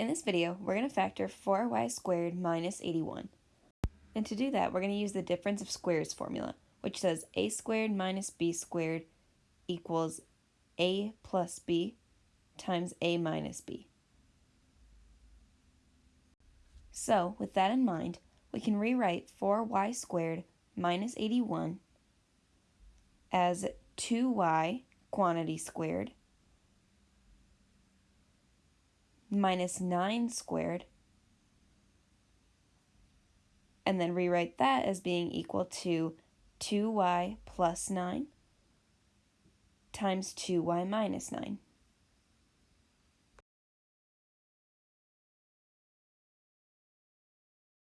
In this video, we're going to factor 4y squared minus 81. And to do that, we're going to use the difference of squares formula, which says a squared minus b squared equals a plus b times a minus b. So, with that in mind, we can rewrite 4y squared minus 81 as 2y quantity squared minus 9 squared, and then rewrite that as being equal to 2y plus 9 times 2y minus 9.